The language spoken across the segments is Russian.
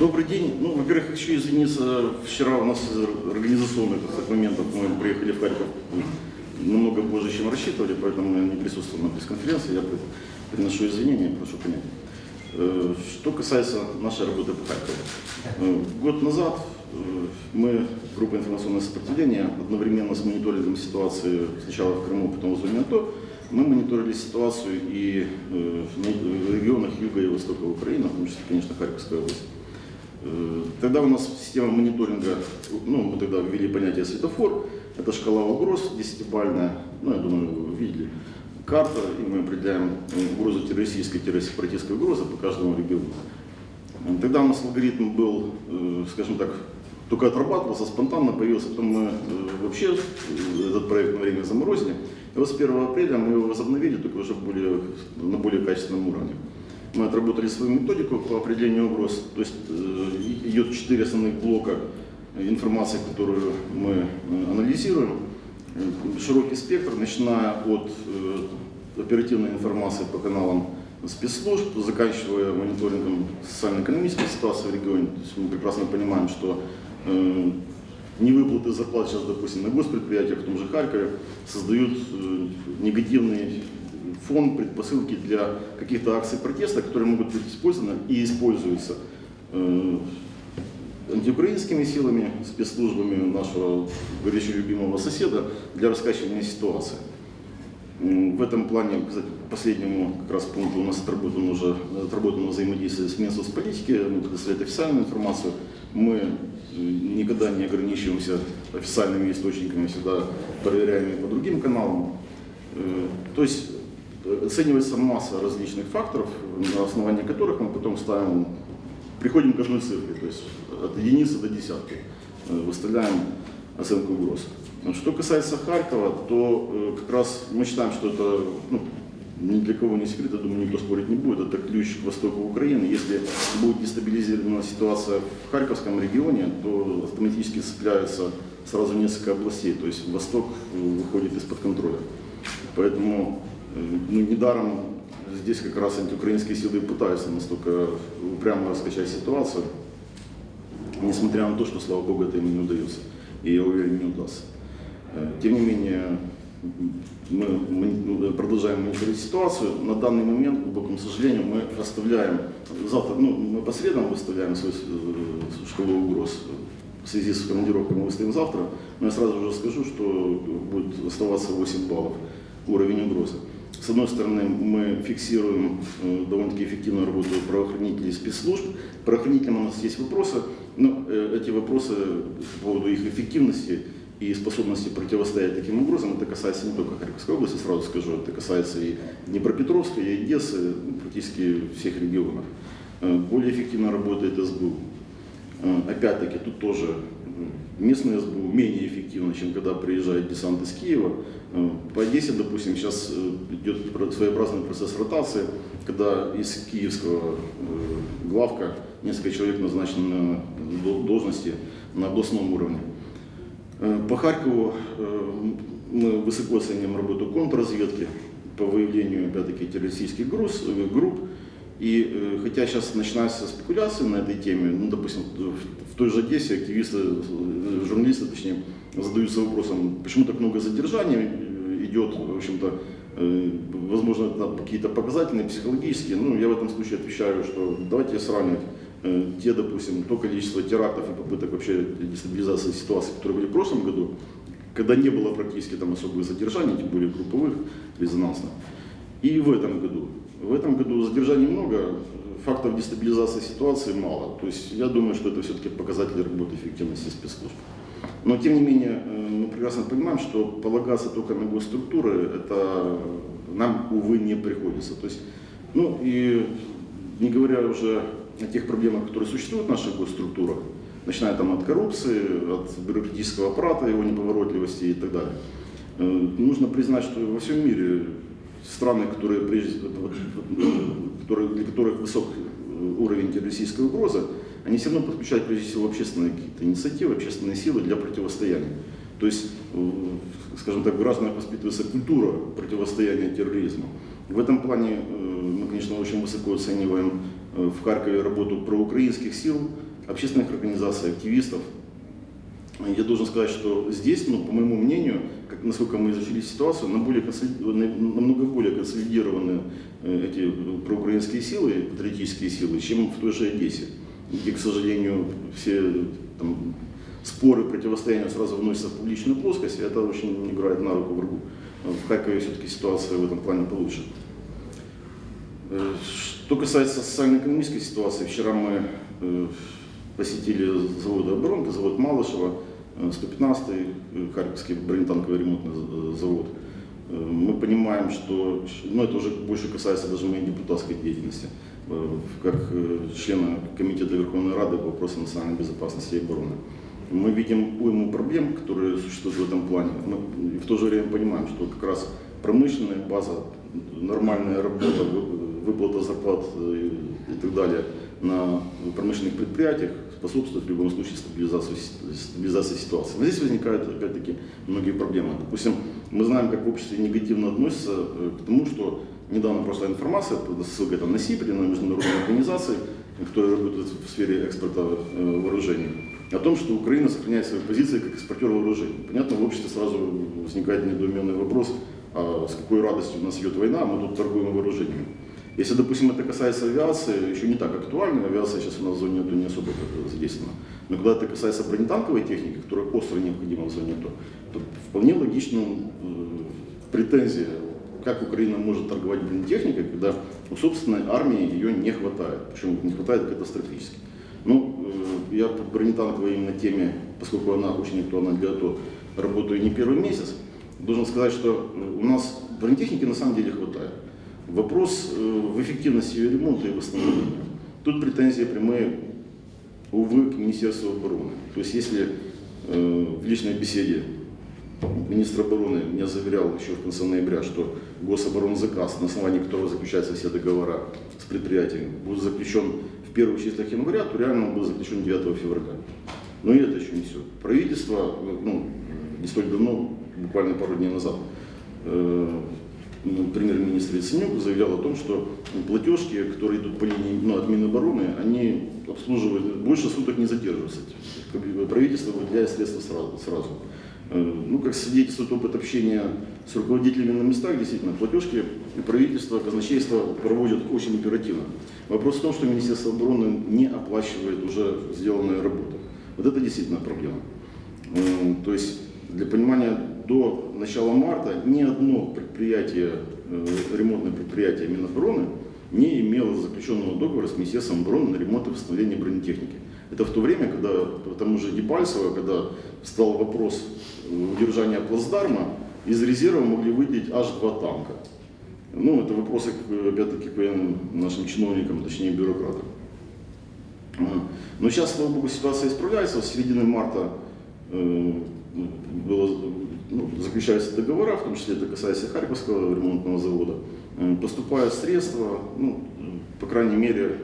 Добрый день. Ну, во-первых, хочу извиниться. Вчера у нас из организационных моментов мы приехали в Харьков намного позже, чем рассчитывали, поэтому я не присутствовал на пресс-конференции. Я приношу извинения, прошу понять. Э, Что касается нашей работы по Харькову. Э, Год назад э, мы, группа информационное сопротивление, одновременно с мониторингом ситуации сначала в Крыму, потом в АТО, мы мониторили ситуацию и в регионах юга и востока Украины, в том числе, конечно, Харьковская область. Э, Тогда у нас система мониторинга, ну, мы тогда ввели понятие светофор, это шкала угроз десятибальная, ну, я думаю, вы видели, карта, и мы определяем э, угрозу террористической-сепаратистской угрозы по каждому региону. Э, Тогда у нас алгоритм был, скажем так, только отрабатывался, спонтанно появился, потом мы вообще этот проект на время заморозили. И вот с 1 апреля мы его возобновили, только уже более, на более качественном уровне. Мы отработали свою методику по определению угроз, то есть э, идет четыре основных блока информации, которую мы э, анализируем. Э, Широкий спектр, начиная от оперативной информации по каналам спецслужб, заканчивая мониторингом социально-экономической ситуации в регионе. То есть мы прекрасно понимаем, что невыплаты зарплат сейчас, допустим, на госпредприятиях в том же Харькове создают э, фон, предпосылки для каких-то акций протеста, которые могут быть использованы и используются э, антиукраинскими силами, спецслужбами нашего горячо любимого соседа для раскачивания ситуации. В этом плане, кстати, последнему как раз пункту у нас отработано уже отработано взаимодействие с Минсоцполитики, мы предоставляем официальную информацию. Мы э, никогда не ограничиваемся официальными источниками, всегда проверяем и по другим каналам. Э, То есть оценивается масса различных факторов, на основании которых мы потом ставим, приходим к одной цифре, то есть от единицы до десятки, э, выставляем оценку угроз. Что касается Харькова, то э, как раз мы считаем, что это ну, ни для кого не секрет, я думаю, никто спорить не будет, это ключ к востоку Украины. Если будет дестабилизирована ситуация в Харьковском регионе, то автоматически цепляются сразу несколько областей, то есть восток выходит из-под контроля. Поэтому ну, недаром здесь как раз антиукраинские силы пытаются настолько упрямо раскачать ситуацию, несмотря на то, что, слава богу, это им не удается. И я уверен, не удастся. Э, Тем не менее, мы мони- продолжаем мониторить ситуацию. На данный момент, к глубокому сожалению, мы оставляем, завтра, ну, мы по средам выставляем свою э, шкалу угроз. В связи с командировкой мы выставим завтра. Но я сразу уже скажу, что будет оставаться 8 баллов уровень угрозы. С одной стороны, мы фиксируем э, довольно-таки эффективную работу правоохранителей и спецслужб. Правоохранителям у нас есть вопросы, но э, эти вопросы по поводу их эффективности и способности противостоять таким угрозам, это касается не только Харьковской области, сразу скажу, это касается и Днепропетровска, и Одессы, ну, практически всех регионов. Э, Более эффективно работает СБУ. Опять-таки, тут тоже местное СБУ менее эффективно, чем когда приезжает десант из Киева. По Одессе, допустим, сейчас э, идет своеобразный процесс ротации, когда из киевского э, главка несколько человек назначены на до- должности на областном уровне. Э, По Харькову мы высоко оценим работу контрразведки по выявлению, опять-таки, террористических групп. И э, хотя сейчас начинаются спекуляции на этой теме, ну, допустим, в, той же Одессе активисты, э, журналисты, точнее, задаются вопросом, почему так много задержаний э, идет, в общем-то, возможно, какие-то показательные, психологические. Ну, я в этом случае отвечаю, что давайте сравнивать те, допустим, то количество терактов и попыток вообще дестабилизации ситуации, которые были в прошлом году, когда не было практически там особых задержаний, тем более групповых, резонансных. И в этом году. В этом году задержаний много, фактов дестабилизации ситуации мало. То есть я думаю, что это все-таки показатель работы эффективности спецслужб. Но тем не менее, э, мы прекрасно понимаем, что полагаться только на госструктуры, это нам, увы, не приходится. То есть, ну и не говоря уже о тех проблемах, которые существуют в наших госструктурах, начиная там от коррупции, от бюрократического аппарата, его неповоротливости и так далее. Э, Нужно признать, что во всем мире страны, которые, которые, для которых высок э, уровень террористической угрозы, они все равно подключают прежде всего общественные какие-то инициативы, общественные силы для противостояния. То есть, э, скажем так, в воспитывается культура противостояния терроризму. В этом плане э, мы, конечно, очень высоко оцениваем в Харькове работу проукраинских сил, общественных организаций, активистов. Я должен сказать, что здесь, ну, по моему мнению, как, насколько мы изучили ситуацию, на более намного более консолидированы э, эти проукраинские силы, патриотические силы, чем в той же Одессе, где, к сожалению, все там, споры, противостояния сразу вносятся в публичную плоскость, и это очень играет на руку врагу. В Харькове все-таки ситуация в этом плане получше. Э, Что касается социально-экономической ситуации, вчера мы э, посетили завод «Оборонка», завод Малышева, э, 115-й э, Харьковский бронетанковый ремонтный за- завод. Э, Мы понимаем, что, ну это уже больше касается даже моей депутатской деятельности, э, как э, члена Комитета Верховной Рады по вопросам национальной безопасности и обороны. Мы видим уйму проблем, которые существуют в этом плане. Мы в то же время понимаем, что как раз промышленная база, нормальная работа, вы- выплата зарплат э, и так далее на промышленных предприятиях способствует в любом случае стабилизации, стабилизации ситуации. Но здесь возникают опять-таки многие проблемы. Допустим, мы знаем, как в обществе негативно относятся э, к тому, что недавно прошла информация, ссылка там на СИПРИ, на международные организации, которые работают в сфере экспорта э, вооружений, о том, что Украина сохраняет свои позиции как экспортер вооружений. Понятно, в обществе сразу возникает недоуменный вопрос, а с какой радостью у нас идет война, а мы тут торгуем вооружениями. Если, допустим, это касается авиации, еще не так актуально, авиация сейчас у нас в зоне АТО не особо задействована. Но когда это касается бронетанковой техники, которая остро необходима в зоне АТО, то вполне логично э, претензия, как Украина может торговать бронетехникой, когда у собственной армии ее не хватает. Причем не хватает катастрофически. Ну, э, я по бронетанковой именно теме, поскольку она очень актуальна для АТО, работаю не первый месяц, должен сказать, что э, у нас бронетехники на самом деле хватает. Вопрос э, в эффективности ее ремонта и восстановления. Тут претензии прямые, увы, к Министерству обороны. То есть если э, в личной беседе министр обороны меня заверял еще в конце ноября, что гособоронзаказ, на основании которого заключаются все договора с предприятиями, будет заключен в первых числах января, то реально он был заключен 9 февраля. Но и это еще не все. Правительство, ну, не столь давно, буквально пару дней назад, э, премьер-министр Яценюк заявлял о том, что платежки, которые идут по линии ну, от Минобороны, они обслуживают, больше суток не задерживаются. Правительство выделяет средства сразу. сразу. Э, Ну, как свидетельствует опыт общения с руководителями на местах, действительно, платежки и правительство, казначейство проводят очень оперативно. Вопрос в том, что Министерство обороны не оплачивает уже сделанную работу. Вот это действительно проблема. Э, То есть, для понимания, до начала марта ни одно предприятие, э, ремонтное предприятие Минобороны не имело заключенного договора с Министерством обороны на ремонт и восстановление бронетехники. Это в то время, когда по тому же Дебальцево, когда встал вопрос э, удержания плацдарма, из резерва могли выделить аж два танка. Ну, это вопросы, опять-таки, к нашим чиновникам, точнее бюрократам. Но сейчас, слава богу, ситуация исправляется. С середины марта э, было, ну, заключаются договора, в том числе это касается Харьковского ремонтного завода. Э, Поступают средства, ну, по крайней мере,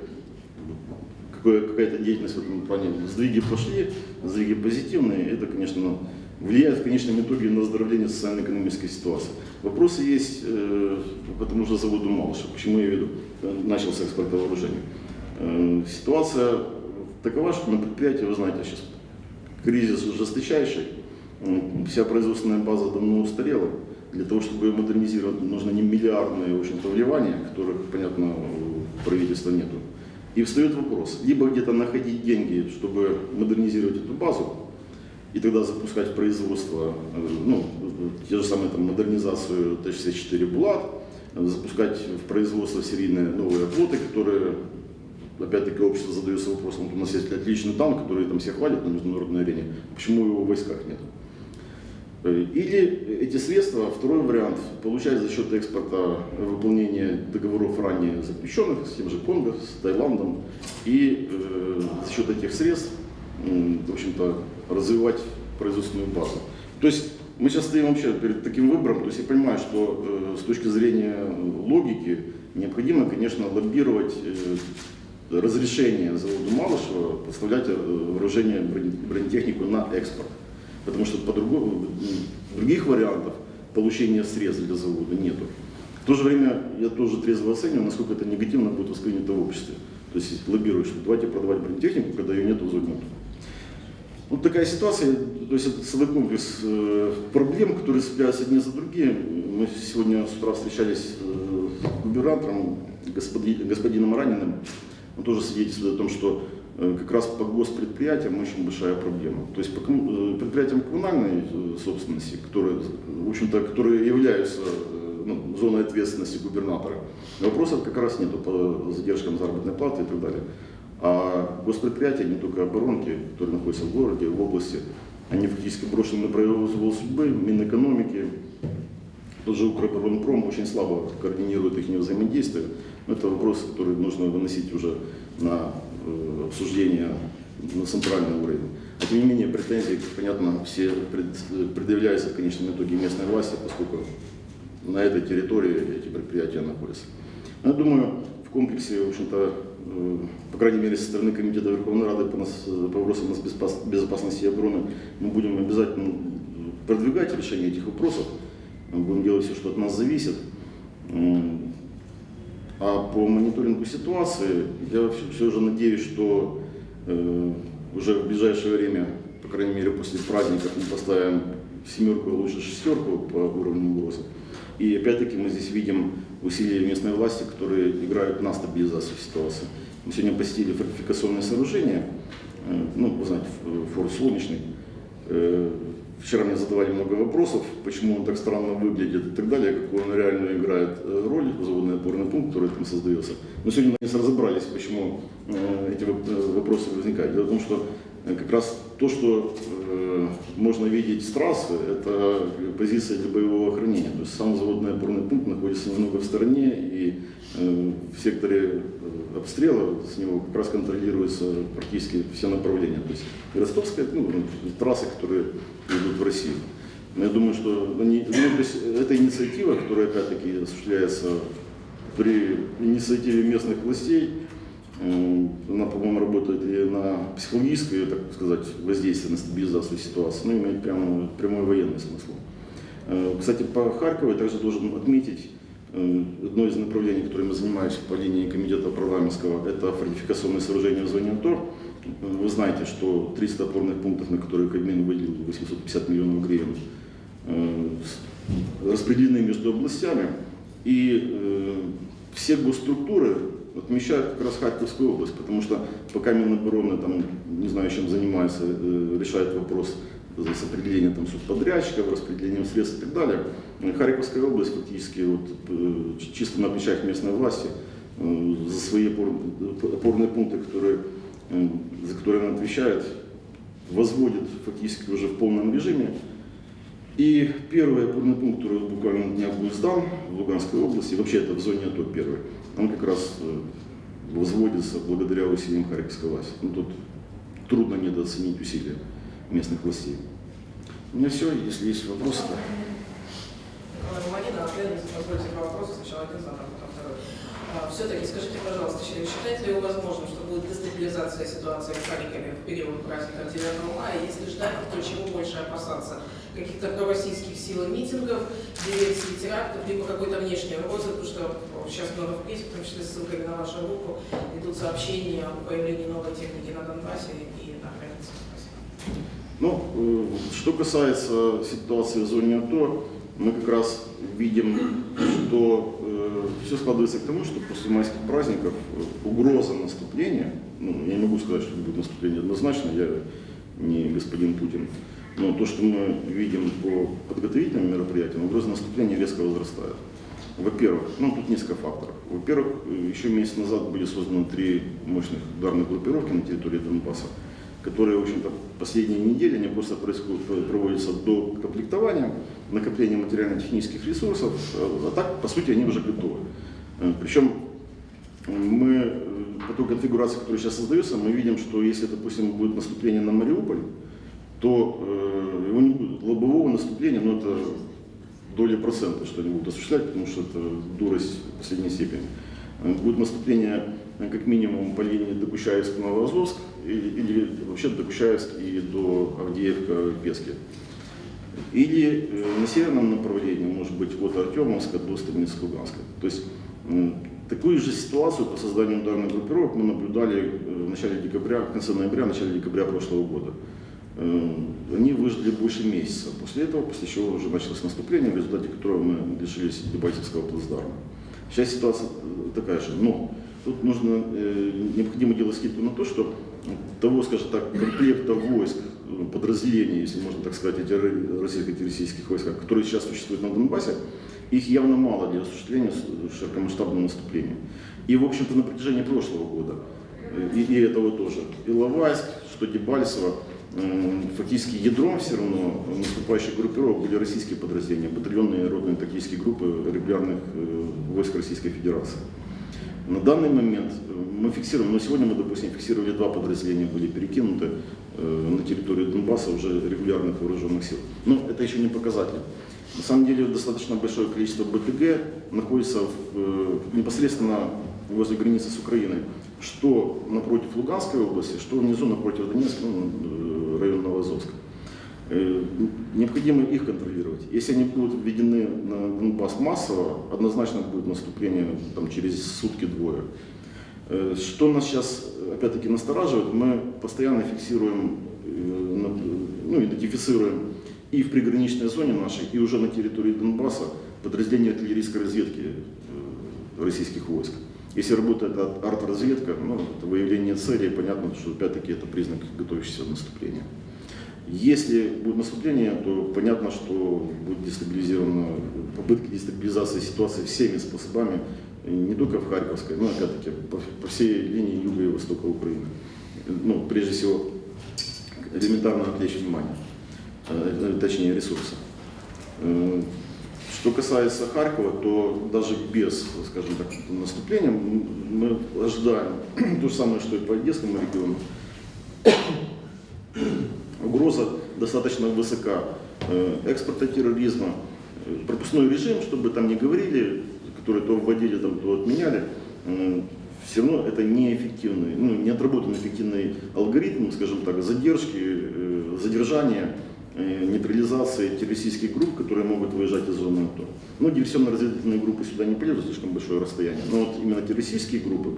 какая-то деятельность в этом плане. Сдвиги пошли, сдвиги позитивные. Это, конечно, влияет в конечном итоге на оздоровление социально-экономической ситуации. Вопросы есть э, по тому же заводу Малыша. Почему я веду, э, начался экспорт вооружений. Э, Ситуация такова, что на предприятии, вы знаете, сейчас кризис жесточайший, М, вся производственная база давно устарела. Для того, чтобы ее модернизировать, нужно не миллиардные в общем-то, вливания, которых, понятно, правительства нету. И встает вопрос, либо где-то находить деньги, чтобы модернизировать эту базу, и тогда запускать производство, э, ну, те же самые там модернизацию Т-64 «Булат», запускать в производство серийные новые флоты, которые, опять-таки, общество задается вопросом, вот у нас есть отличный танк, который там всех хвалит на международной арене, почему его в войсках нет? Э, Или эти средства, второй вариант, получать за счет экспорта э, выполнения договоров ранее заключенных с тем же Конго, с Таиландом, и э, за счет этих средств, м, в общем-то, развивать производственную базу. То есть мы сейчас стоим вообще перед таким выбором, то есть я понимаю, что э, с точки зрения логики необходимо, конечно, лоббировать э, разрешение заводу Малышева поставлять э, вооружение, броне- бронетехнику на экспорт. Потому что по-другому, других вариантов получения средств для завода нету. В то же время я тоже трезво оцениваю, насколько это негативно будет воспринято в обществе. То есть лоббируют, что давайте продавать бронетехнику, когда ее нет в зоне. Вот такая ситуация, то есть это целый комплекс э, проблем, которые цепляются одни за другие. Мы сегодня с утра встречались э, с губернатором, господи- господином Раниным. Он тоже свидетельствует о том, что как раз по госпредприятиям очень большая проблема. То есть по э, предприятиям коммунальной э, собственности, которые, в общем-то, которые являются э, ну, зоной ответственности губернатора, вопросов как раз нету по задержкам заработной платы и так далее. А госпредприятия, не только оборонки, которые находятся в городе, в области, они фактически брошены на произвол судьбы, Минэкономики, тот же Укроборонпром очень слабо координирует их взаимодействие. Но это вопрос, который нужно выносить уже на э, обсуждение на центральный уровень. А тем не менее, претензии, понятно, все пред- предъявляются в конечном итоге местной власти, поскольку на этой территории эти предприятия находятся. Но я думаю, в комплексе, в общем-то, э, по крайней мере, со стороны Комитета Верховной Рады по, нас- по вопросам нас- безопас- безопасности и обороны, мы будем обязательно продвигать решение этих вопросов. Будем делать все, что от нас зависит. А по мониторингу ситуации, я все, же надеюсь, что э, уже в ближайшее время, по крайней мере после праздников, мы поставим семерку, лучше шестерку по уровню угрозы. И опять-таки мы здесь видим усилия местной власти, которые играют на стабилизацию ситуации. Мы сегодня посетили фортификационное сооружение, э, ну, вы знаете, форт Солнечный. Вчера мне задавали много вопросов, почему он так странно выглядит и так далее, какую он реально играет э, роль, заводный опорный пункт, который там создается. Но сегодня мы наконец разобрались, почему э, эти э, вопросы возникают. Дело в том, что э, как раз то, что можно видеть с трассы, это позиция для боевого охранения. То есть сам заводный опорный пункт находится немного в стороне, и в секторе обстрела с него как раз контролируются практически все направления. То есть ростовская, ну, трассы, которые идут в Россию. Но я думаю, что ну, то есть эта инициатива, которая опять-таки осуществляется при инициативе местных властей, э, она, по-моему, работает и на психологическое, так сказать, воздействие на стабилизацию ситуации, но имеет прямо, прямой военный смысл. Э, Кстати, по Харькову я также должен отметить, э, одно из направлений, которым мы занимаемся по линии комитета парламентского, это фортификационное сооружение в зоне АТО. Вы знаете, что 300 опорных пунктов, на которые Кабмин выделил 850 миллионов гривен, распределены между областями. И все госструктуры отмечают как раз Харьковскую область, потому что пока Минобороны там, не знаю, чем занимается, э, решает вопрос с определением там, субподрядчиков, распределением средств и так далее. Э, Харьковская область фактически вот, э, чисто на плечах местной власти э, за свои опор- опорные пункты, которые, за которые она отвечает, возводит фактически уже в полном режиме. И первый опорный пункт, который буквально на днях будет сдан в Луганской области, вообще это в зоне АТО первый, он как раз э, возводится благодаря усилиям Харьковской власти. Ну, тут трудно недооценить усилия местных властей. У меня все, если есть вопросы, то... Марина, ответ, позвольте два вопроса, сначала один задам, потом второй. Все-таки скажите, пожалуйста, считаете ли вы возможным, что будет дестабилизация ситуации в Харькове в период праздника 9 мая? Если ждать, то чего больше опасаться? Каких-то пророссийских сил и митингов, диверсий, терактов, либо какой-то внешней угрозы, потому что сейчас много в прессе, в том числе с ссылкой на вашу руку, идут сообщения о появлении новой техники на Донбассе и на границе. Спасибо. Ну, э, что касается ситуации в зоне АТО, мы как раз видим, что все складывается к тому, что после майских праздников э, угроза наступления, ну, я не могу сказать, что будет наступление однозначно, я не господин Путин, но то, что мы видим по подготовительным мероприятиям, угроза наступления резко возрастает. Во-первых, ну тут несколько факторов. Во-первых, э, еще месяц назад были созданы три мощных ударных группировки на территории Донбасса, которые, в общем-то, последние недели, они просто происходят, проводятся до комплектования, накопления материально-технических ресурсов, а так, по сути, они уже готовы. Э, Причем мы э, по той конфигурации, которая сейчас создается, мы видим, что если, допустим, будет наступление на Мариуполь, то э, его не будет лобового наступления, но это доля процента, что они будут осуществлять, потому что это дурость последней степени. Э, Будет наступление э, как минимум по линии Докучаевск Новоазовск или, или вообще Докучаевск и до Авдеевка Пески. Или э, на северном направлении, может быть, от Артемовска до Станицы Луганска. То есть Такую же ситуацию по созданию ударных группировок мы наблюдали э, в начале декабря, в конце ноября, в начале декабря прошлого года. Э, Они выжили больше месяца. После этого, после чего уже началось наступление, в результате которого мы лишились Дебальцевского плацдарма. Сейчас ситуация такая же. Но тут нужно, необходимо делать скидку на то, что того, скажем так, комплекта войск, подразделений, если можно так сказать, эти российско-российских войск, которые сейчас существуют на Донбассе, их явно мало для осуществления широкомасштабного наступления. И, в общем-то, на протяжении прошлого года, и, и этого тоже, и Лавайск, что Дебальцево, фактически ядром все равно наступающих группировок были российские подразделения, батальонные родные тактические группы регулярных э, войск Российской Федерации. На данный момент э, мы фиксируем, но сегодня мы, допустим, фиксировали два подразделения, были перекинуты на территорию Донбасса уже регулярных вооруженных сил. Но это еще не показатель. На самом деле достаточно большое количество БТГ находится в, э, непосредственно возле границы с Украиной, что напротив Луганской области, что внизу напротив Донецка, ну, э, район Новоазовска. Э, Необходимо их контролировать. Если они будут введены на Донбасс массово, однозначно будет наступление там, через сутки-двое. Э, Что нас сейчас, опять-таки, настораживает, мы постоянно фиксируем, э, ну, идентифицируем и в приграничной зоне нашей, и уже на территории Донбасса подразделения артиллерийской разведки э, российских войск. Если работает ар- арт-разведка, ну, это выявление целей, понятно, что опять-таки это признак готовящегося наступления. Если будет наступление, то понятно, что будет дестабилизирована попытки дестабилизации ситуации всеми способами, не только в Харьковской, но опять-таки по, по всей линии юга и востока Украины. Ну, прежде всего, элементарно отвлечь внимание, э, точнее ресурсы. Э, Что касается Харькова, то даже без, скажем так, наступления мы ожидаем то же самое, что и по Одесскому региону. Угроза достаточно высока э, экспорта терроризма, пропускной режим, чтобы там не говорили, которые то вводили, там, то отменяли, все равно это неэффективный, ну, не отработанный эффективный алгоритм, скажем так, задержки, э, задержания, э, нейтрализации террористических групп, которые могут выезжать из зоны АТО. Ну, диверсионно-разведывательные группы сюда не полезут, слишком большое расстояние, но вот именно террористические группы,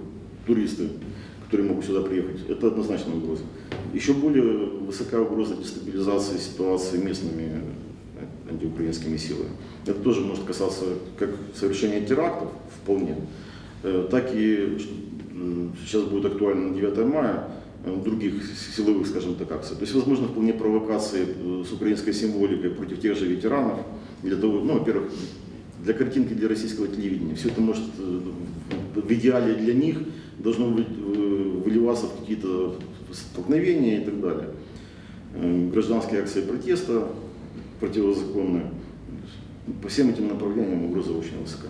туристы, которые могут сюда приехать, это однозначно угроза. Еще более высока угроза дестабилизации ситуации местными э, антиукраинскими силами. Это тоже может касаться как совершения терактов, вполне, э, так и сейчас будет актуально на 9 мая, э, других силовых, скажем так, акций. То есть, возможно, вполне провокации э, с украинской символикой против тех же ветеранов, для того, ну, во-первых, для картинки для российского телевидения. Все это может в идеале для них должно быть, выливаться в какие-то столкновения и так далее. Гражданские акции протеста противозаконные. По всем этим направлениям угроза очень высока.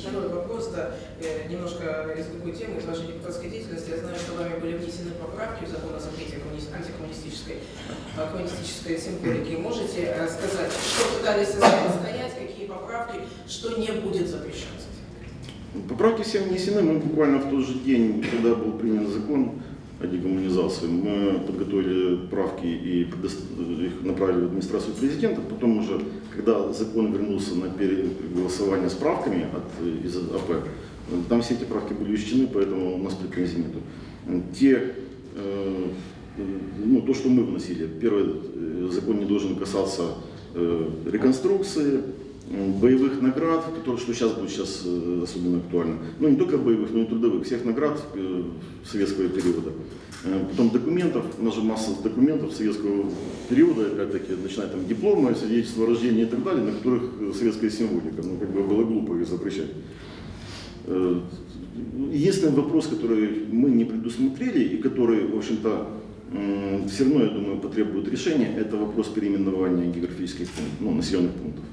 Второй вопрос, да, э, немножко из другой темы, из вашей депутатской деятельности. Я знаю, что вами были внесены поправки в закон о запрете коммуни- антикоммунистической э, коммунистической символики. Можете сказать, что пытались стоять, какие поправки, что не будет запрещаться? Поправки все внесены. Мы буквально в тот же день, когда был принят закон о декоммунизации, мы подготовили правки и их направили в администрацию президента. Потом уже, когда закон вернулся на переголосование с правками от, из АП, там все эти правки были учтены, поэтому у нас претензий нету. Те, э, ну, то, что мы вносили, первый э, закон не должен касаться э, реконструкции, боевых наград, которые, что сейчас будет сейчас э, особенно актуально. Ну, не только боевых, но и трудовых, всех наград э, советского периода. Э, Потом документов, у нас же масса документов советского периода, опять-таки, начиная там дипломы, свидетельства о рождении и так далее, на которых советская символика. Ну, как бы было глупо их запрещать. Единственный вопрос, который мы не предусмотрели и который, в общем-то, все равно, я думаю, потребует решения, это вопрос переименования географических пунктов, ну, населенных пунктов.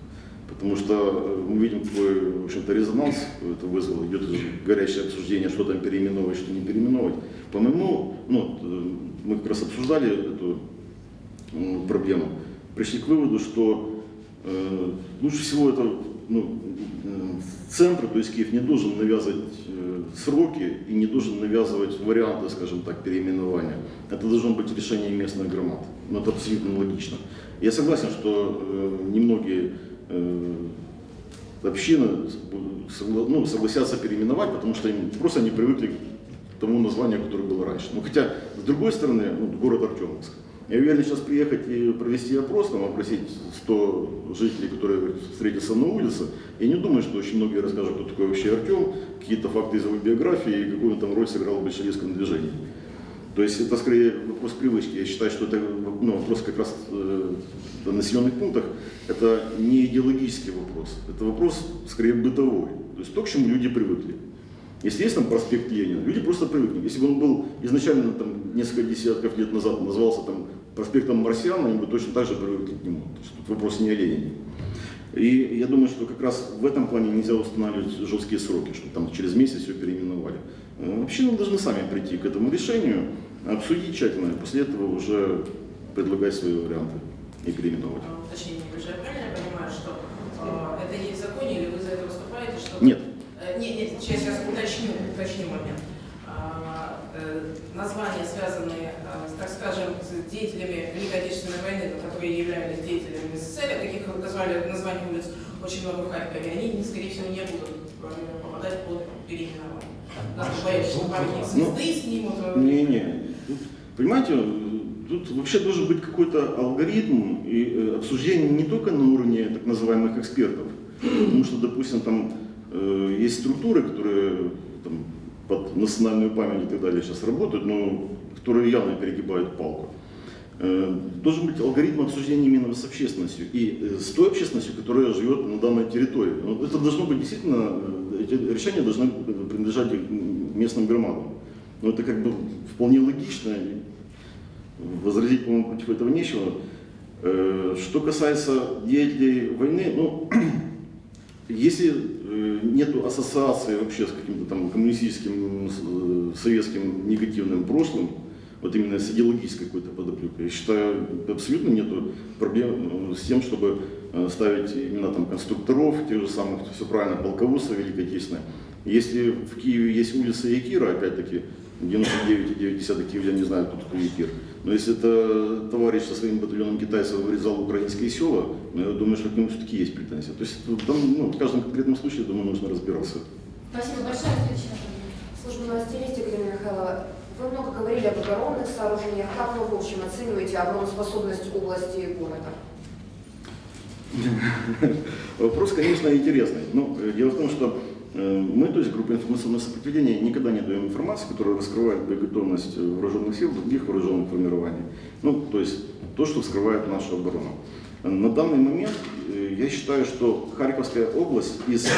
Потому что э, мы видим какой, в общем-то, резонанс это вызвало, идет горячее обсуждение, что там переименовать, что не переименовать. По-моему, ну, э, мы как раз обсуждали эту проблему, пришли к выводу, что э, лучше всего это ну, э, центр, то есть Киев не должен навязывать э, сроки и не должен навязывать варианты, скажем так, переименования. Это должно быть решение местных громад. Но это абсолютно логично. Я согласен, что э, немногие э, общины согла- ну, согласятся переименовать, потому что им просто не привыкли к тому названию, которое было раньше. Ну, хотя, с другой стороны, ну, город Артемовск. Я уверен, сейчас приехать и провести опрос, там, опросить 100 жителей, которые встретятся на улице, я не думаю, что очень многие расскажут, кто такой вообще Артем, какие-то факты из его биографии и какую он там роль сыграл в большевистском движении. То есть это скорее вопрос привычки. Я считаю, что это ну, вопрос как раз э, о населенных пунктах. Это не идеологический вопрос. Это вопрос скорее бытовой. То есть то, к чему люди привыкли. Если есть там проспект Ленина, люди просто привыкли. Если бы он был изначально там, несколько десятков лет назад назывался там, проспектом Марсиан, они бы точно так же привыкли к нему. То есть тут вопрос не о Ленине. И я думаю, что как раз в этом плане нельзя устанавливать жесткие сроки, чтобы там через месяц все переименовали. Э, Общины должны сами прийти к этому решению, обсудить тщательно, и после этого уже предлагать свои варианты и переименовать. А, небольшое. Я правильно понимаю, что э, это есть в законе, или вы за это выступаете? Что Нет, Э, Нет, нет, сейчас, сейчас уточню, уточню момент. А, э, Названия, связанные, э, так скажем, с деятелями Великой Отечественной войны, но которые являлись деятелями СССР, таких как назвали названия улиц очень много в Харькове, они, скорее всего, не будут попадать под переименование. Да, боюсь, что памятник звезды снимут. Не-не. Понимаете, тут вообще должен быть какой-то алгоритм и э, обсуждение не только на уровне так называемых экспертов, потому что, допустим, там э, есть структуры, которые там, под национальную память и так далее сейчас работают, но которые явно перегибают палку. Э, Должен быть алгоритм обсуждения именно с общественностью и э, с той общественностью, которая живет на данной территории. Ну, Это должно быть действительно, э, эти решения должны принадлежать местным громадам. Но это как бы вполне логично. Возразить, по-моему, против этого нечего. Что касается деятелей войны, ну, если нету ассоциации вообще с каким-то там коммунистическим, советским негативным прошлым, вот именно с идеологической какой-то подоплекой, я считаю, абсолютно нету проблем э, с тем, чтобы э, ставить именно там конструкторов, тех же самых, все правильно, полководца Великой Отечественной. Если в Киеве есть улица Якира, опять-таки, 99,9 киевлян не знают, кто такой Якир, но если это товарищ со своим батальоном китайцев вырезал украинские села, ну, я думаю, что к нему все-таки есть претензии. То есть там, ну, в каждом конкретном случае, думаю, нужно разбираться. Спасибо большое. Служба новостей Галина Михайлова. Вы много говорили об оборонных сооружениях. Как вы в общем оцениваете обороноспособность области и города? Вопрос, конечно, интересный. Но э, дело в том, что э, мы, то есть группа информационного сопротивления, никогда не даем информацию, которая раскрывает боеготовность вооруженных сил других вооруженных формирований. Ну, то есть то, что вскрывает нашу оборону. На данный момент э, я считаю, что Харьковская область из э,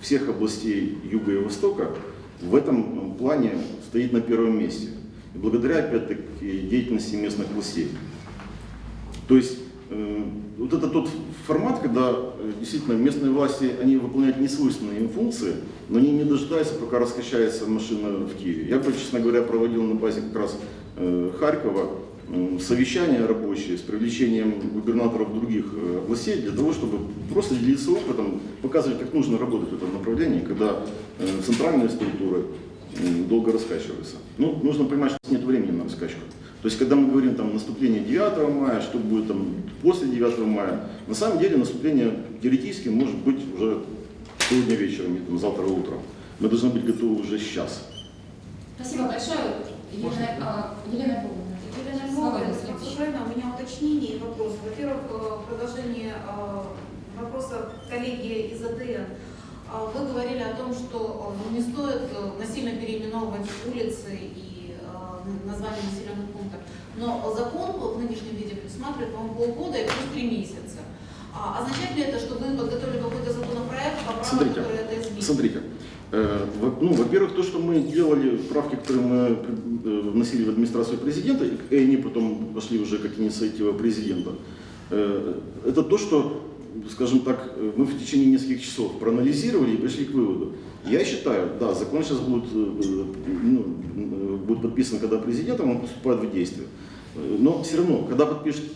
всех областей Юга и Востока в этом плане стоит на первом месте. И благодаря, опять-таки, деятельности местных властей. То есть э, вот это тот формат, когда э, действительно местные власти, они выполняют несвойственные им функции, но они не дожидаются, пока раскачается машина в Киеве. Я, честно говоря, проводил на базе как раз э, Харькова совещания рабочие с привлечением губернаторов других областей для того, чтобы просто делиться опытом, показывать, как нужно работать в этом направлении, когда центральные структуры долго раскачиваются. Ну, нужно понимать, что нет времени на раскачку. То есть, когда мы говорим там наступление 9 мая, что будет там после 9 мая, на самом деле наступление теоретически может быть уже сегодня вечером или там, завтра утром. Мы должны быть готовы уже сейчас. Спасибо большое. Елена, а, Елена Львовна. Елена правильно, у меня уточнение и вопрос. Во-первых, э, продолжение э, вопроса коллеги из АДН. А Вы говорили о том, что э, не стоит э, насильно переименовывать улицы и э, названия населенных пунктов. Но закон в нынешнем виде предусматривает, по-моему, полгода и плюс три месяца. А означает ли это, что вы подготовили какой-то законопроект, поправку, Смотрите, который это изменит? Смотрите, ну, во-первых, то, что мы делали, правки, которые мы вносили в администрацию президента, и они потом пошли уже как инициатива президента, это то, что, скажем так, э, мы в течение нескольких часов проанализировали и пришли к выводу. Я считаю, да, закон сейчас будет, э, ну, э, будет подписан, когда президентом, он поступает в действие. Но все равно, когда подпишет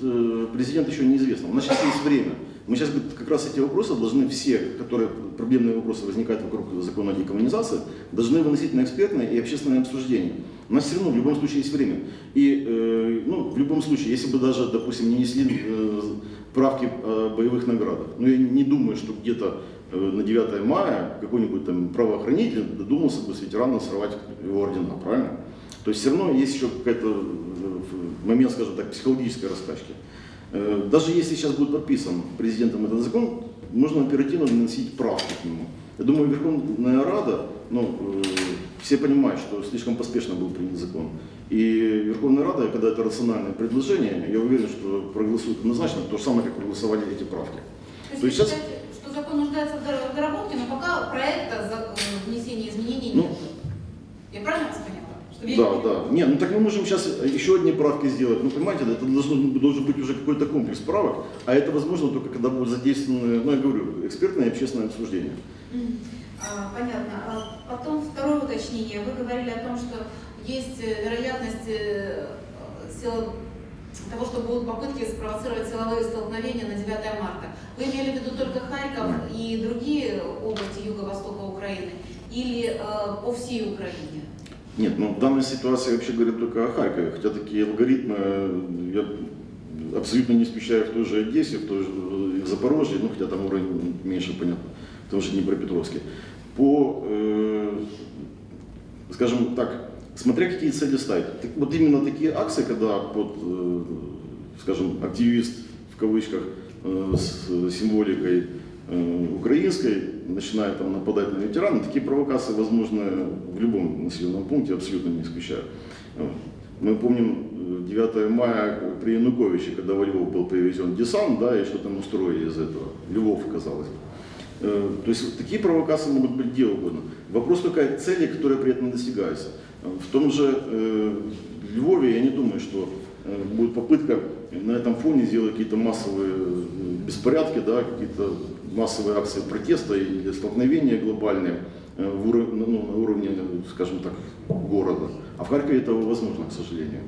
президент, еще неизвестно. У нас сейчас есть время. Мы сейчас как раз эти вопросы должны все, которые проблемные вопросы возникают вокруг закона о декоммунизации, должны выносить на экспертное и общественное обсуждение. У нас все равно в любом случае есть время. И ну, в любом случае, если бы даже, допустим, не несли правки о боевых наградах, но я не думаю, что где-то э, на 9 мая какой-нибудь там правоохранитель додумался бы с ветерана срывать его ордена, правильно? То есть все равно есть еще какой-то э, момент, скажем так, психологической раскачки. Э, Даже если сейчас будет подписан президентом этот закон, можно оперативно вносить правки к нему. Я думаю, Верховная Рада, ну, э, все понимают, что слишком поспешно был принят закон. И Верховная Рада, когда это рациональное предложение, я уверен, что проголосует однозначно, то же самое, как проголосовали эти правки. То есть То есть сейчас- что закон нуждается в дор- в доработке, но пока проекта за э, внесения изменений Ну, нет. Я правильно вас поняла? Да, да. Не, ну так мы можем сейчас еще одни правки сделать. Ну, понимаете, это должно, должен быть уже какой-то комплекс правок, а это возможно только когда будут задействованы, ну, я говорю, экспертное и общественное обсуждение. А, Понятно. А Потом второе уточнение. Вы говорили о том, что есть э, вероятность э, сил- того, что будут попытки спровоцировать силовые столкновения на 9 марта. Вы имели в виду только Харьков и другие области юго-востока Украины или э, по всей Украине? Нет, ну в данной ситуации вообще говорят только о Харькове, хотя такие алгоритмы э, я абсолютно не исключаю в той же Одессе, в той же в Запорожье, ну хотя там уровень меньше, понятно, потому что Днепропетровске. По, э, скажем так, смотря какие цели ставить. Так вот именно такие акции, когда под, э, скажем, активист в кавычках э, с символикой э, украинской начинает там нападать на ветерана, такие провокации возможны в любом населенном пункте, абсолютно не исключаю. Мы помним э, 9 мая при Януковиче, когда во Львов был привезен десант, да, и что там устроили из этого. Львов, казалось бы. Э, То есть такие провокации могут быть где угодно. Вопрос только цели, которая при этом достигается. В том же э, Львове я не думаю, что э, будет попытка на этом фоне сделать какие-то массовые э, беспорядки, да, какие-то массовые акции протеста или столкновения глобальные э, в уро- ну, на уровне, скажем так, города. А в Харькове этого возможно, к сожалению.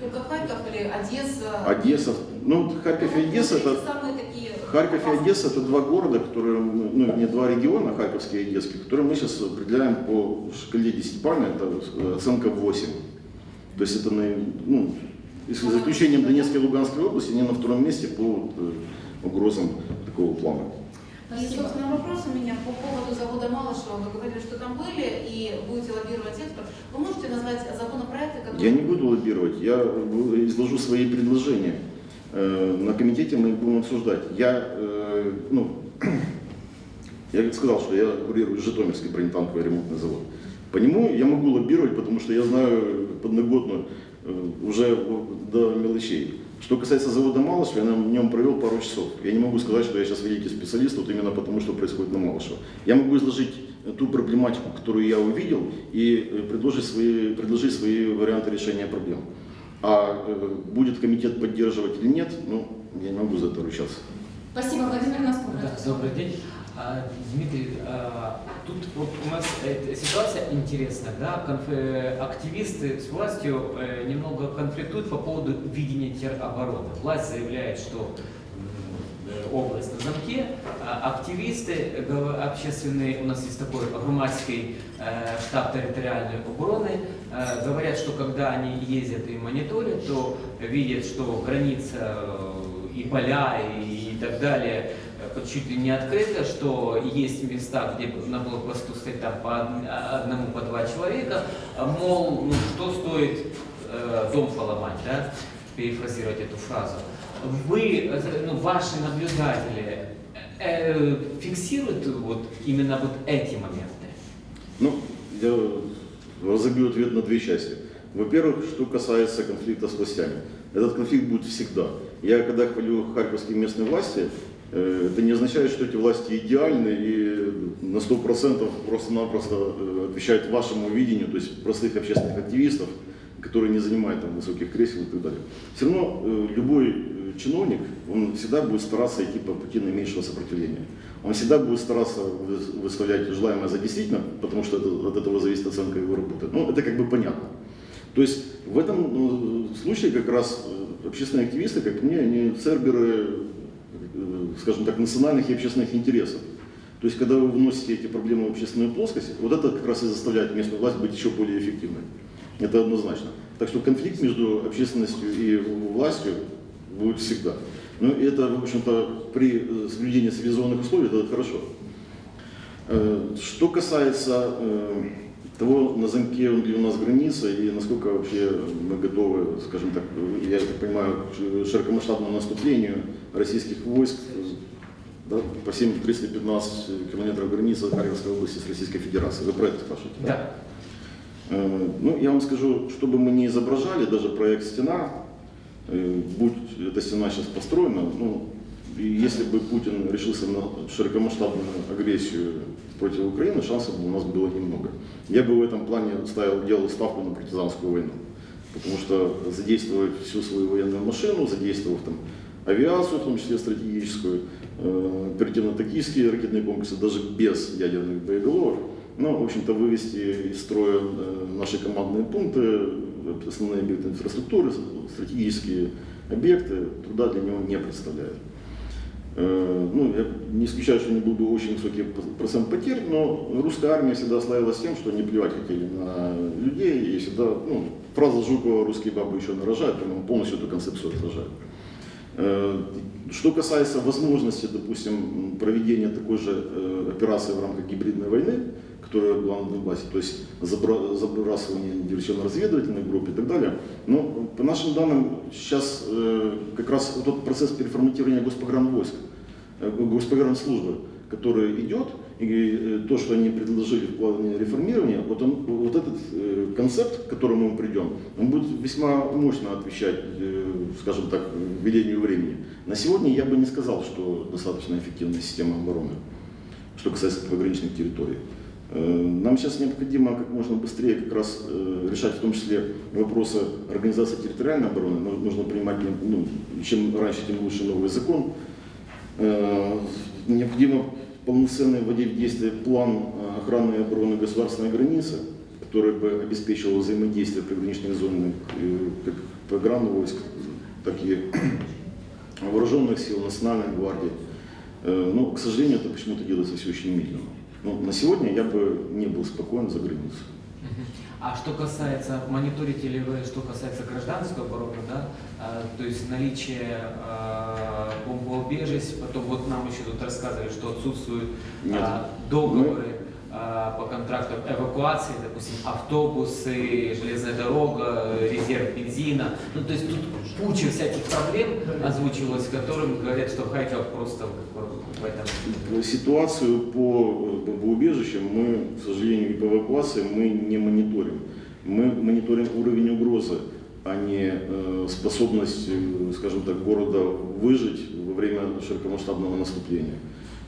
Только Харьков или Одесса? Одесса, ну Харьков и Вот Одесса это самые такие Харьков и. Одесса это два города, которые, мы- ну не два региона, Харьковский и Одесский, которые мы сейчас определяем по шкале 10 это э, оценка 8. То есть это, на- ну, если за исключением Донецкой и Луганской области, они на втором месте по э, угрозам такого плана. И, собственно, вопрос у меня по поводу завода Малышева. Вы говорили, что там были и будете лоббировать экспорт. Вы можете назвать законопроекты, которые... Я не буду лоббировать, я э, изложу свои предложения. Э, На комитете мы их будем обсуждать. Я, э, ну, я сказал, что я курирую Житомирский бронетанковый ремонтный завод. По нему я могу лоббировать, потому что я знаю подноготно э, уже до мелочей. Что касается завода Малышева, я на нем провел пару часов. Я не могу сказать, что я сейчас великий специалист, вот именно потому, что происходит на Малышево. Я могу изложить ту проблематику, которую я увидел, и предложить свои, предложить свои варианты решения проблем. А э, будет комитет поддерживать или нет, ну, я не могу за это ручаться. Спасибо, Владимир Носков. Да, добрый день. А, Дмитрий, а, тут вот у нас э, ситуация интересная, да, э, активисты с властью немного конфликтуют по поводу видения теробороны. Власть заявляет, что область на замке, а активисты общественные, у нас есть такой громадский э, штаб территориальной обороны, говорят, что когда они ездят и мониторят, то видят, что граница э, и поля, и, так далее э, чуть ли не открыто, что есть места, где на блокпосту стоит там по од- одному, по два человека, а, мол, ну что стоит э, дом поломать, да, перефразировать эту фразу. Вы, э, ну, ваши наблюдатели э, фиксируют вот именно вот эти моменты? Ну, я разобью ответ на две части. Во-первых, что касается конфликта с властями. Этот конфликт будет всегда. Я когда хвалю харьковские местные власти, э, это не означает, что эти власти идеальны и на 100% просто-напросто э, отвечают вашему видению, то есть простых общественных активистов, которые не занимают там высоких кресел и так далее. Все равно э, любой чиновник, он всегда будет стараться идти по пути наименьшего сопротивления. Он всегда будет стараться вы- выставлять желаемое за действительно, потому что это- от этого зависит оценка его работы. Ну, это как бы понятно. То есть в этом э, случае как раз э, общественные активисты, как мне, они церберы, э, скажем так, национальных и общественных интересов. То есть когда вы вносите эти проблемы в общественную плоскость, вот это как раз и заставляет местную власть быть еще более эффективной. Это однозначно. Так что конфликт между общественностью и властью будет всегда. Ну, это, в общем-то, при э, соблюдении цивилизованных условий это хорошо. Э, Что касается э, того, на замке ли у нас граница и насколько вообще мы готовы, скажем так, я так понимаю, к широкомасштабному наступлению российских войск да, по всем 315 километров границы Харьковской области с Российской Федерацией. Вы про это спрашиваете? Да. Э, Ну, я вам скажу, чтобы мы не изображали, даже проект «Стена», будь эта стена сейчас построена, ну, если бы Путин решился на широкомасштабную агрессию против Украины, шансов у нас было немного. Я бы в этом плане ставил, делал ставку на партизанскую войну. Потому что задействовать всю свою военную машину, задействовав там авиацию, в том числе стратегическую, э, оперативно-тактические ракетные комплексы, даже без ядерных боеголовок, ну, в общем-то, вывести из строя э, наши командные пункты, э, основные объекты инфраструктуры, стратегические объекты, труда для него не представляет. Э, Ну, я не исключаю, что не был бы очень высокий процент потерь, но русская армия всегда славилась тем, что они плевать хотели на людей, и всегда, ну, фраза Жукова «русские бабы еще нарожают», полностью эту концепцию отражает. Э, Что касается возможности, допустим, проведения такой же э, операции в рамках гибридной войны, которая была на Донбассе, то есть забра- забрасывание диверсионно-разведывательной группы и так далее, но по нашим данным сейчас э, как раз вот тот процесс переформатирования госпогранвойск, э, госпогранслужбы, который идет, и э, то, что они предложили в плане реформирования, вот, он, вот этот э, концепт, к которому мы придем, он будет весьма мощно отвечать, э, скажем так, ведению времени. На сегодня я бы не сказал, что достаточно эффективная система обороны, что касается пограничных территорий. Э, Нам сейчас необходимо как можно быстрее как раз э, решать в том числе вопросы организации территориальной обороны. Ну, Нужно принимать, ну, чем раньше, тем лучше новый закон. Э, Необходимо полноценно вводить в действие план охраны и обороны государственной границы, который бы обеспечивал взаимодействие приграничных зон как программы войск, так и вооруженных сил, национальной гвардии. Но, к сожалению, это почему-то делается все очень медленно. Но на сегодня я бы не был спокоен за границей. Мгм. А что касается, мониторите ли вы, что касается гражданской обороны, да, а, то есть наличие а, бомбоубежищ, потом вот нам еще тут рассказывали, что отсутствуют Нет. а, договоры а, по контрактам эвакуации, допустим, автобусы, железная дорога, резерв бензина, ну то есть тут куча всяких проблем озвучивалось, которым говорят, что Харьков просто Ситуацию по бомбоубежищам мы, к сожалению, и по эвакуации мы не мониторим. Мы мониторим уровень угрозы, а не э, способность, э, скажем так, города выжить во время широкомасштабного наступления.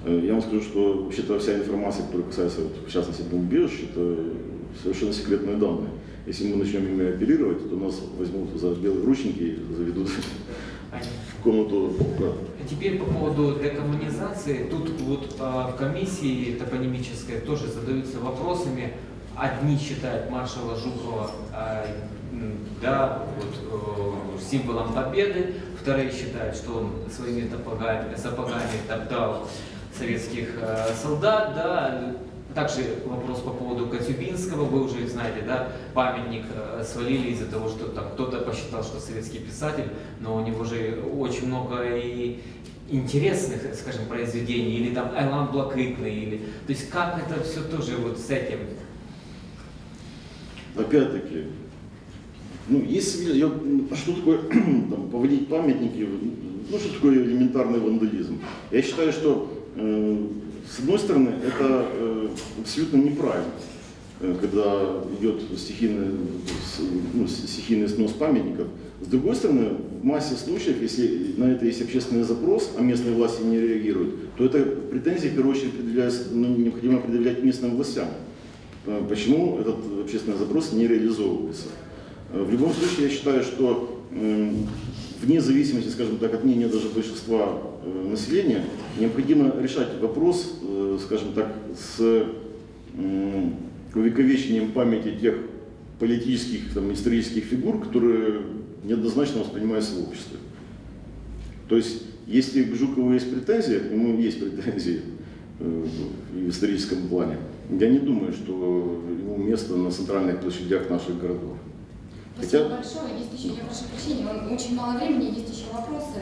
Э, Я вам скажу, что вообще-то вся информация, которая касается, вот, в частности, бомбоубежищ, это совершенно секретные данные. Если мы начнем ими оперировать, то нас возьмут за белые ручники и заведут в комнату. да. Теперь по поводу декоммунизации. Тут вот а, в комиссии топонимической тоже задаются вопросами. Одни считают маршала Жукова а, да, вот, э, символом победы, вторые считают, что он своими топогами, сапогами топтал советских э, солдат, да, также вопрос по поводу Коцюбинского, вы уже знаете, да, памятник э, свалили из-за того, что кто-то посчитал, что советский писатель, но у него же очень много и интересных, скажем, произведений, или там Айлан Блакитный, или... То есть как это все тоже вот с этим? опять-таки, ну, если я, а что такое там, поводить памятники, ну, что такое элементарный вандализм? Я считаю, что, э, с одной стороны, это э, абсолютно неправильно, когда идет стихийный, ну, стихийный снос памятников. С другой стороны, в массе случаев, если на это есть общественный запрос, а местные власти не реагируют, то это претензии, в первую очередь, предъявляются, ну, необходимо предъявлять местным властям. Э, Почему этот общественный запрос не реализовывается? Э, В любом случае, я считаю, что э, вне зависимости, скажем так, от мнения даже большинства э, населения, необходимо решать вопрос, э, скажем так, с увековечением памяти тех политических, там, исторических фигур, которые неоднозначно воспринимаются в обществе. То есть, если к Жукову есть претензии, к нему есть претензии э, в историческом плане, я не думаю, что ему место на центральных площадях наших городов. Спасибо Хотя- большое. Есть еще, я прошу прощения, он- очень мало времени, есть еще вопросы.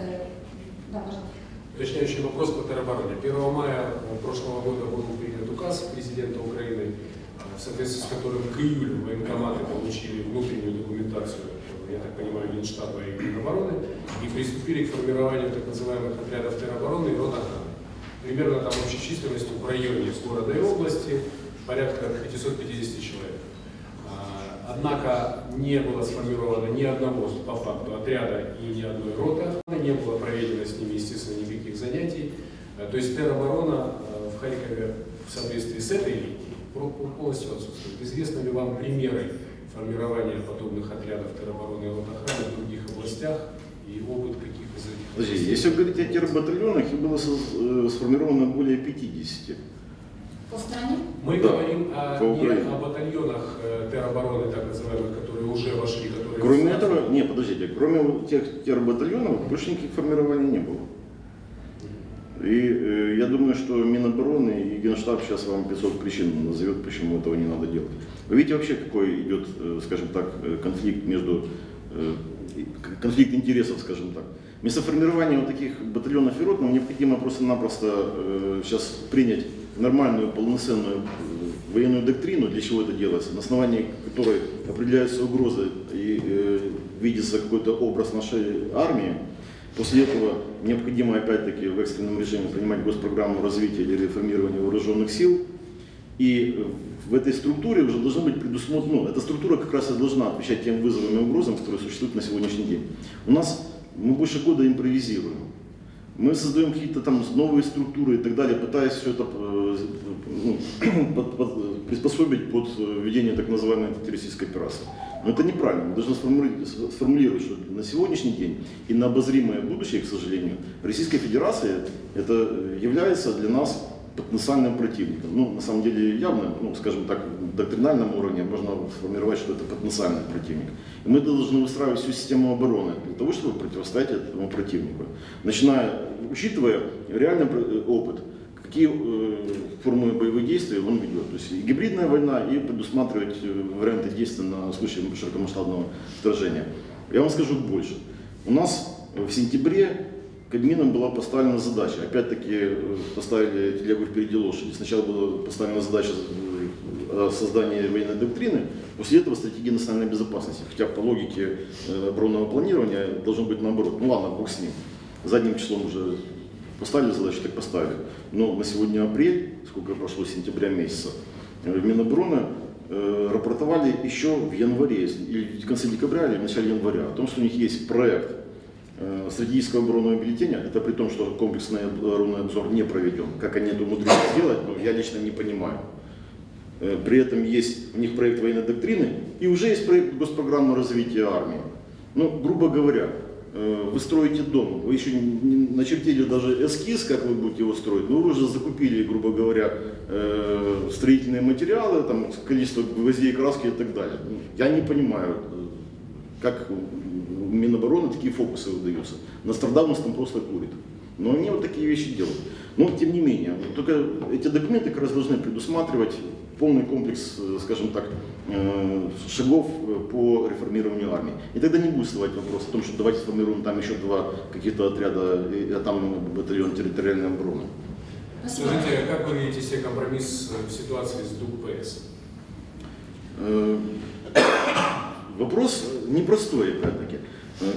Да, пожалуйста. Уточняющий вопрос по теробороне. 1 мая прошлого года был принят указ президента Украины, в соответствии с которым к июлю военкоматы получили внутреннюю документацию, я так понимаю, Минштаба и Минобороны, и приступили к формированию так называемых отрядов теробороны и рот. Примерно там общей численностью в районе с города и области порядка 550 человек. А, Однако не было сформировано ни одного по факту отряда и ни одной роты не было проведено с ними, естественно, никаких занятий. А, То есть тероборона а, в Харькове в соответствии с этой полностью отсутствует. Известны ли вам примеры формирования подобных отрядов теробороны и рот охраны в других областях и опыт каких из этих Подожди, если говорить о тербатальонах, их было э, сформировано более 50. По стране? Мы Да, говорим о, по не Украине. о батальонах э, теробороны, так называемых, которые уже вошли, которые... Кроме этого, не, подождите, кроме тех тербатальонов, больше никаких формирований не было. И э, я думаю, что Минобороны и Генштаб сейчас вам 500 причин назовет, почему этого не надо делать. Вы видите вообще, какой идет, э, скажем так, э, конфликт между, э, конфликт интересов, скажем так. Вместо вот таких батальонов и рот нам необходимо просто-напросто э, сейчас принять нормальную, полноценную э, военную доктрину, для чего это делается, на основании которой определяются угрозы и э, видится какой-то образ нашей армии, После этого необходимо опять-таки в экстренном режиме принимать госпрограмму развития или реформирования вооруженных сил. И в этой структуре уже должно быть предусмотрено, ну, эта структура как раз и должна отвечать тем вызовам и угрозам, которые существуют на сегодняшний день. У нас, мы больше года импровизируем. Мы создаем какие-то там новые структуры и так далее, пытаясь все это э, ну, под- под- приспособить под э, ведение так называемой антитеррористической операции. Но это неправильно. Мы должны сформулировать, сформулировать, что на сегодняшний день и на обозримое будущее, к сожалению, Российская Федерация это э, является для нас потенциальным противником. Ну, на самом деле явно, ну, скажем так, в доктринальном уровне можно сформировать, что это потенциальный противник. И мы должны выстраивать всю систему обороны для того, чтобы противостоять этому противнику. Начиная, учитывая реальный э, опыт, какие э, формы боевых действий он ведет. То есть и гибридная война, и предусматривать э, варианты действий на случай широкомасштабного вторжения. Я вам скажу больше. У нас в сентябре Кабмином была поставлена задача, опять-таки э, поставили телегу впереди лошади. Сначала была поставлена задача о создании военной доктрины, после этого стратегии национальной безопасности. Хотя по логике оборонного планирования должно быть наоборот. Ну ладно, бог с ним. Задним числом уже поставили задачу, так поставили. Но на сегодня апрель, сколько прошло сентября месяца, э, Минобороны э, рапортовали еще в январе, или в конце декабря, или в начале января, о том, что у них есть проект э, стратегического оборонного бюллетеня, это при том, что комплексный оборонный обзор не проведен. Как они это умудрились сделать, ну, я лично не понимаю. Э, При этом есть у них проект военной доктрины и уже есть проект госпрограммы развития армии. Ну, грубо говоря, вы строите дом, вы еще не начертили даже эскиз, как вы будете его строить, но вы уже закупили, грубо говоря, э, строительные материалы, там, количество гвоздей, краски и так далее. Ну, Я не понимаю, э, как у Минобороны такие фокусы выдаются. Нострадамус там просто курит. Но они вот такие вещи делают. Но тем не менее, только эти документы как раз должны предусматривать полный комплекс, э, скажем так, э, шагов э, по реформированию армии. И тогда не будет вставать вопрос о том, что давайте сформируем там еще два каких-то отряда, а там батальон территориальной обороны. Скажите, а как вы видите себе компромисс в ситуации с ДУПС? Вопрос непростой, опять-таки.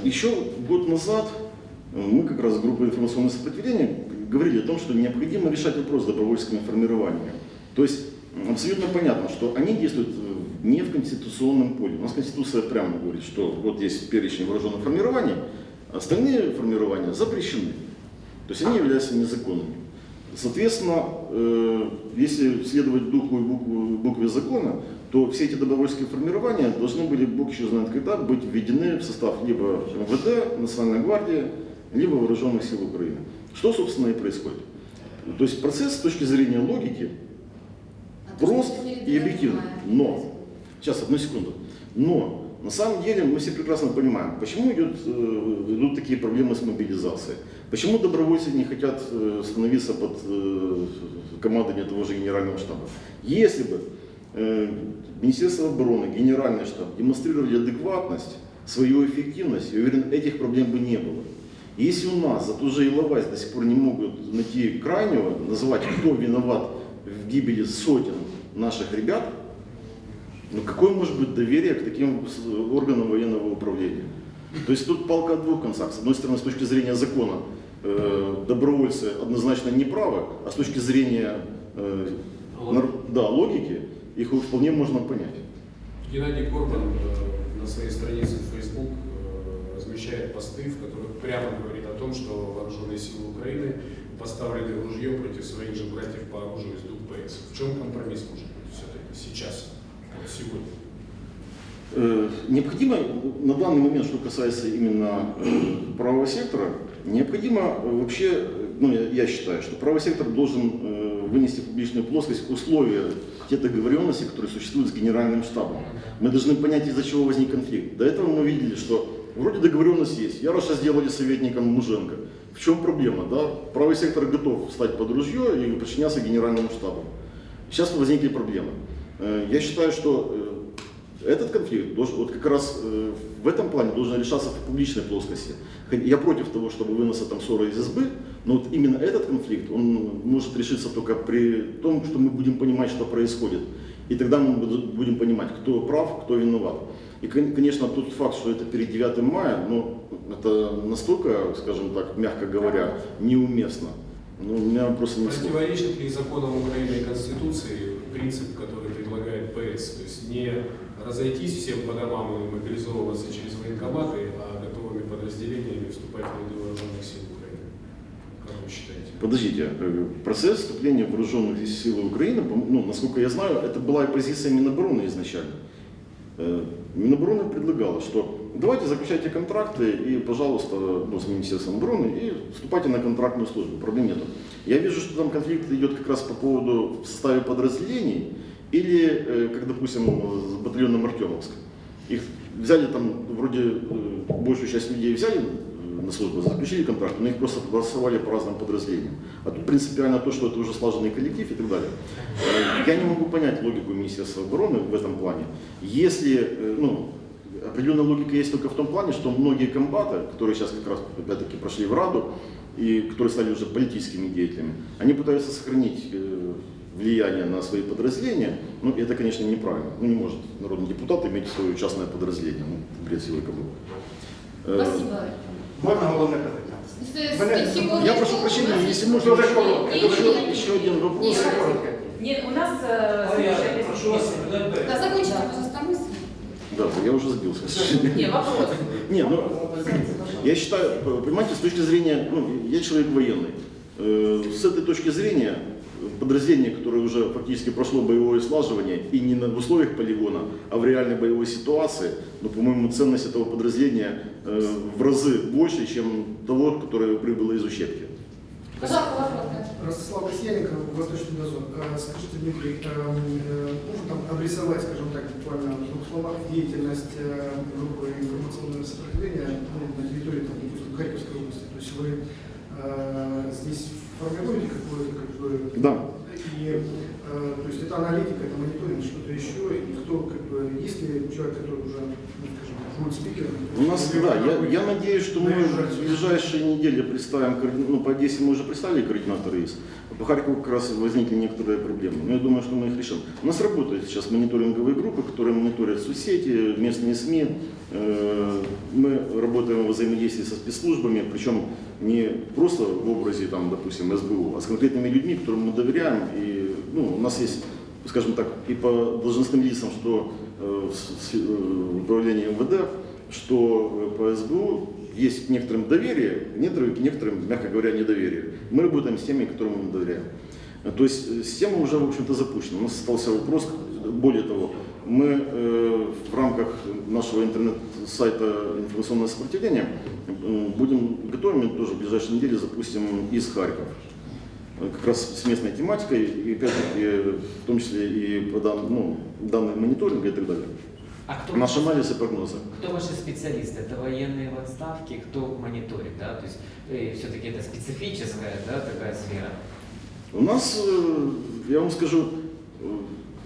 Еще год назад мы как раз, группа информационного сопротивления, говорили о том, что необходимо решать вопрос с добровольческим формированием. То есть абсолютно понятно, что они действуют э, не в конституционном поле. У нас Конституция прямо говорит, что вот есть перечень вооруженных формирований, остальные формирования запрещены. То есть они являются незаконными. Соответственно, э, если следовать духу и букву- букве закона, то все эти добровольческие формирования должны были, Бог еще знает когда, быть введены в состав либо МВД, Национальной гвардии, либо Вооруженных сил Украины. Что, собственно, и происходит. То есть процесс с точки зрения логики То, что прост перед и объективен. этим, Но, сейчас, одну секунду. Но, на самом деле, мы все прекрасно понимаем, почему идет, э, идут такие проблемы с мобилизацией. Почему добровольцы не хотят э, становиться под э, командование того же генерального штаба. Если бы Министерство обороны, Генеральный штаб демонстрировали адекватность, свою эффективность, я уверен, этих проблем бы не было. Если у нас за ту же Иловайс до сих пор не могут найти крайнего, назвать, кто виноват в гибели сотен наших ребят, ну какое может быть доверие к таким органам военного управления? То есть тут палка о двух концах. С одной стороны, с точки зрения закона, э, добровольцы однозначно не правы, а с точки зрения э, да, логики, их вполне можно понять. Геннадий Корбан э, на своей странице в Facebook размещает посты, в которых прямо говорит о том, что вооруженные силы Украины поставлены в ружье против своих же братьев по оружию из ДУПС. В чем компромисс может быть все-таки сейчас, вот сегодня? Э, Необходимо на данный момент, что касается именно э, правого сектора, необходимо э, вообще, ну я, я считаю, что правый сектор должен вынести в публичную плоскость условия те договоренности, которые существуют с генеральным штабом. Мы должны понять, из-за чего возник конфликт. До этого мы видели, что вроде договоренность есть. Яроша сделали советником Муженко. В чем проблема? Да? Правый сектор готов встать под ружье и подчиняться генеральному штабу. Сейчас возникли проблемы. Э, Я считаю, что э, этот конфликт должен, вот как раз э, в этом плане должен решаться в публичной плоскости. Я против того, чтобы выноса там ссоры из избы, но вот именно этот конфликт, он может решиться только при том, что мы будем понимать, что происходит. И тогда мы буд- будем понимать, кто прав, кто виноват. И, кон- конечно, тот факт, что это перед 9 мая, ну, это настолько, скажем так, мягко говоря, неуместно. Ну, у меня просто не. Противоречит ли законам Украины и Конституции принцип, который предлагает ПС? То есть не разойтись всем по домам и мобилизовываться через военкоматы, а готовыми подразделениями вступать в ряды вооруженных сил считаете? Подождите, э, процесс вступления вооруженных сил Украины, ну, насколько я знаю, это была и позиция Минобороны изначально. Э, Минобороны предлагала, что давайте заключайте контракты и, пожалуйста, ну, с Министерством обороны и вступайте на контрактную службу, проблем нет. Я вижу, что там конфликт идет как раз по поводу в составе подразделений или, э, как, допустим, с батальоном Артемовск. Их взяли там, вроде большую часть людей взяли на службу, заключили контракт, но их просто голосовали по разным подразделениям. А тут принципиально то, что это уже слаженный коллектив и так далее. Э, Я не могу понять логику Министерства обороны в этом плане. Если, э, ну, определенная логика есть только в том плане, что многие комбаты, которые сейчас как раз опять-таки прошли в Раду, и которые стали уже политическими деятелями, они пытаются сохранить э, влияние на свои подразделения, ну это, конечно, неправильно. Ну не может народный депутат иметь свое частное подразделение, ну бред силы. Э, Спасибо. Можна головне питання? С- Мене- с- секундочку. Я прошу прощения, У нас если есть- можно, Дуже коротко. Ні, еще, ні, ні. еще один вопрос. Ні, Коротке. Нет, у нас э, слушайте, Да, закончите, пожалуйста, мысль. Да, я уже сбился. к сожалению. Не, вопрос. Не, ну, я считаю, понимаете, с точки зрения, ну, я человек военный. Э, С этой точки зрения, э, подразделение, которое уже фактически прошло боевое слаживание, и не на в условиях полигона, а в реальной боевой ситуации, ну, по-моему, ценность этого подразделения э, в разы больше, чем того, которое прибыло из вопрос. Ростислав Василенко, Восточный дозор. Э, Скажите, Дмитрий, э, э, можно там обрисовать, скажем так, буквально в двух словах деятельность э, группы информационного сопротивления ну, на территории, там, допустим, Харьковской области? То есть вы здесь формируете какое-то, как бы, Да. и, э, то есть это аналитика, это мониторинг, что-то еще, и кто, как бы, есть ли человек, который уже, ну, скажем? У нас, да, я, я надеюсь, что мы в ближайшие недели представим, ну, по Одессе мы уже представили координатора ИС, по Харькову как раз возникли некоторые проблемы, но я думаю, что мы их решим. У нас работают сейчас мониторинговые группы, которые мониторят соцсети, местные СМИ, Э, мы работаем во взаимодействии со спецслужбами, причем не просто в образе, там, допустим, СБУ, а с конкретными людьми, которым мы доверяем, и ну, у нас есть скажем так, и по должностным лицам, что э, э, в управлении МВД, что по СБУ есть некоторым доверие, некоторым, некоторым, мягко говоря, недоверие. Мы работаем с теми, которым мы доверяем. Э, То есть система уже, в общем-то, запущена. У нас остался вопрос, более того, мы э, в рамках нашего интернет-сайта информационное сопротивление будем готовим, тоже в ближайшие недели запустим из Харьков как раз с местной тематикой, и опять-таки в том числе и по дан, ну, данные мониторинга и так далее. А кто, Наш анализ и прогнозы. кто ваши специалисты? Это военные в отставке, кто мониторит, да? То есть все-таки это специфическая, да, такая сфера. У нас, э, я вам скажу, э,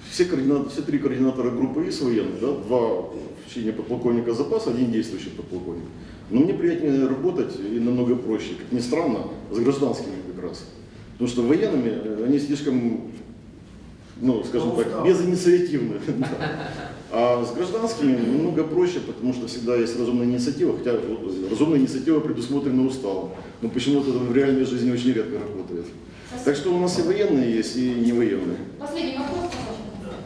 все, координат, все три координатора группы ИС военных, да, два в чине подполковника запаса, один действующий подполковник. Но мне приятнее работать и намного проще, как ни странно, с гражданскими как раз. Потому что военными э, они слишком ну, скажем так, безинициативны. Да. А с гражданскими немного проще, потому что всегда есть разумная инициатива, хотя разумная инициатива предусмотрена уставом. Но почему-то в реальной жизни очень редко работает. Так что у нас и военные есть, и не военные. Последний вопрос, пожалуйста.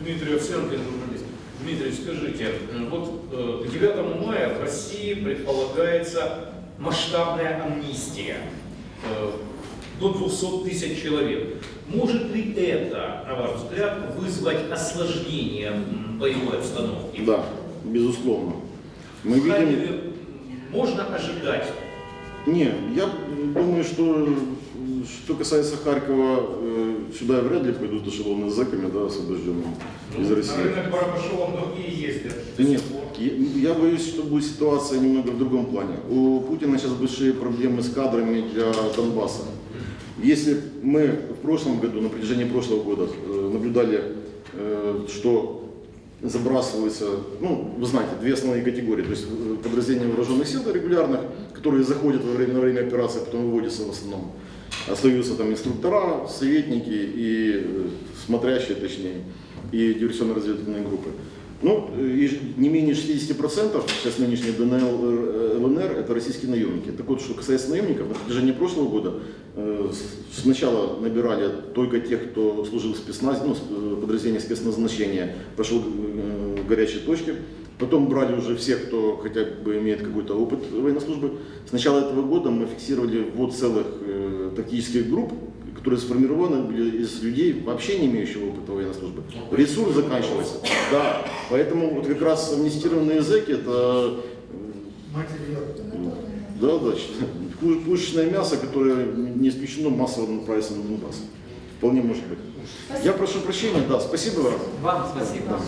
Дмитрий Овсенко, журналист. Дмитрий, скажите, э, вот э, к 9 мая в России предполагается масштабная амнистия э, до 200 тысяч человек. Может ли это, на ваш взгляд, вызвать осложнение боевой обстановки? Да, безусловно. Мы В видим... Можно ожидать Не, я думаю, что что касается Харькова, э, сюда вряд ли пойдут эшелоны с зэками, да, освобожденными из Ну, России. На рынок Барабашова многие ездят. Нет, я, я боюсь, что будет ситуация немного в другом плане. У Путина сейчас большие проблемы с кадрами для Донбасса. Если мы в прошлом году, на протяжении прошлого года э, наблюдали, э, что забрасываются, ну, вы знаете, две основные категории, то есть э, подразделения вооруженных сил регулярных, которые заходят во время, на время операции, потом выводятся в основном. Остаются там инструктора, советники и смотрящие, точнее, и диверсионно-разведывательные группы. Ну, не менее 60% сейчас нынешней ДНЛ, э, ЛНР это российские наемники. Так вот, что касается наемников, на протяжении прошлого года э, сначала набирали только тех, кто служил в спецназе, ну, э, подразделениях спецназначения, прошел э, горячие точки. Потом брали уже всех, кто хотя бы имеет какой-то опыт военной службы. С начала этого года мы фиксировали ввод целых э, тактических групп, которые сформированы были из людей, вообще не имеющих опыта военной службы. Ресурс заканчивается. Да, поэтому вот как раз амнистированные зэки это э, да, да, пу- пушечное мясо, которое не исключено массово направится на Донбасс. Вполне может быть. Я прошу прощения, да, спасибо вам. Вам спасибо.